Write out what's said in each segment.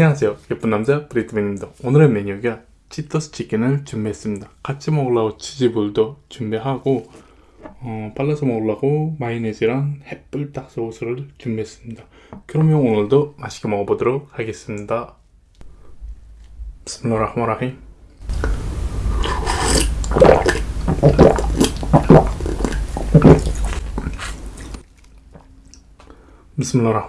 안녕하세요. 예쁜 남자 브리트맨입니다. 오늘의 메뉴가 치토스 치킨을 준비했습니다. 같이 먹으려고 치즈볼도 준비하고 어, 발라서 먹으려고 마요네즈랑 햇불닭 소스를 준비했습니다. 그러면 오늘도 맛있게 먹어보도록 하겠습니다. 비스밀라흐마라힘. 비스밀라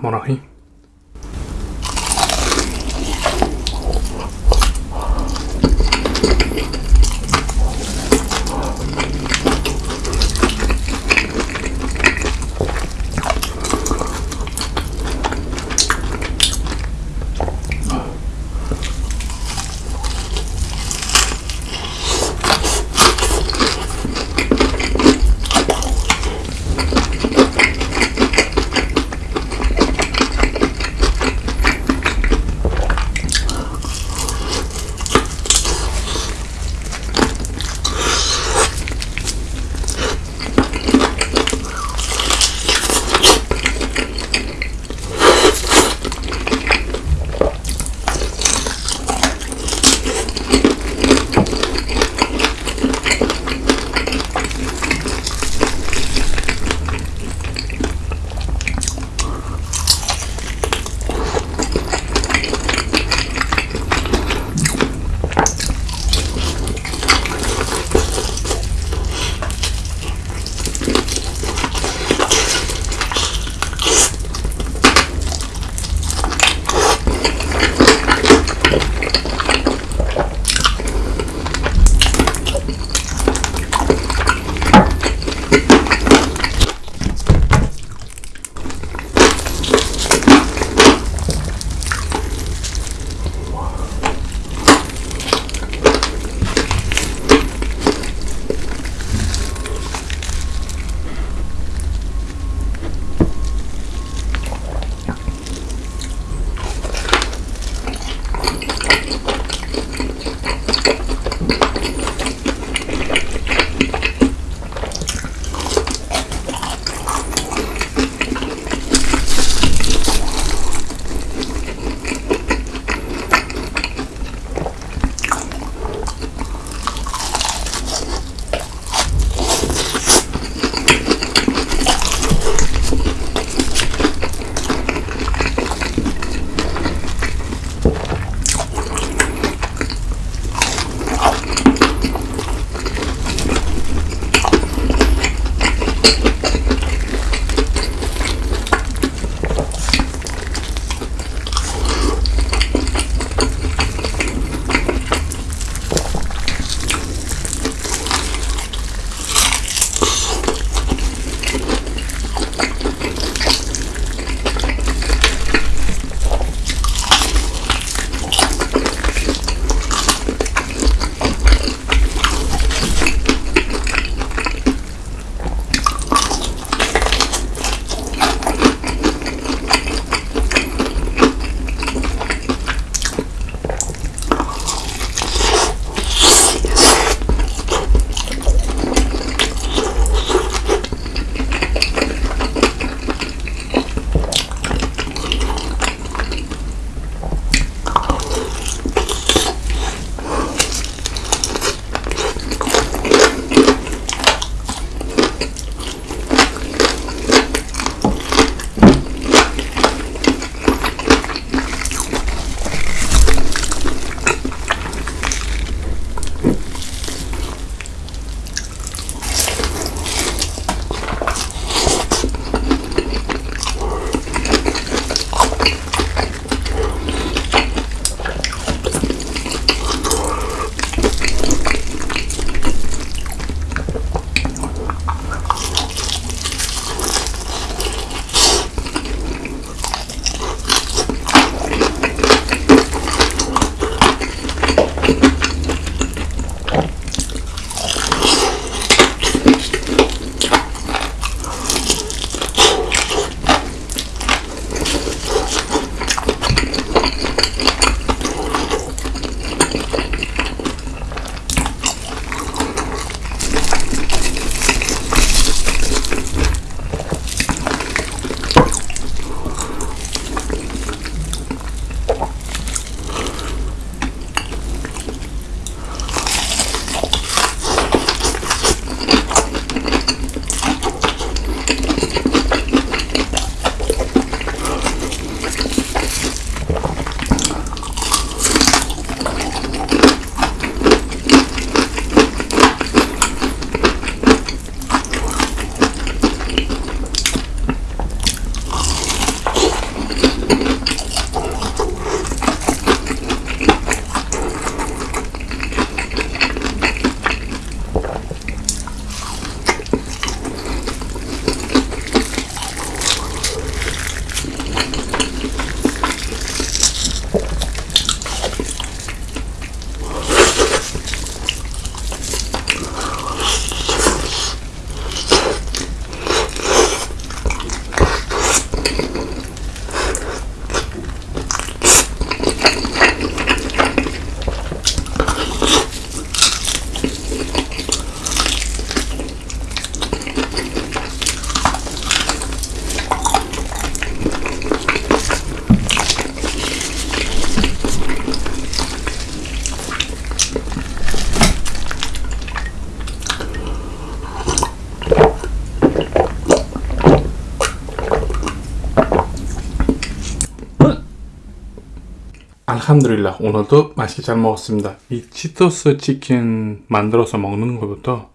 알함드릴라. 오늘도 맛있게 잘 먹었습니다. 이 치토스 치킨 만들어서 먹는 것보다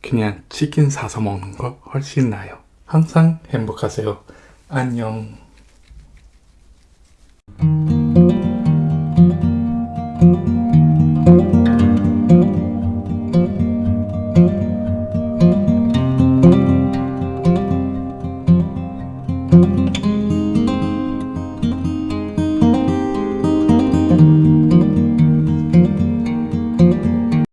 그냥 치킨 사서 먹는 거 훨씬 나아요. 항상 행복하세요. 안녕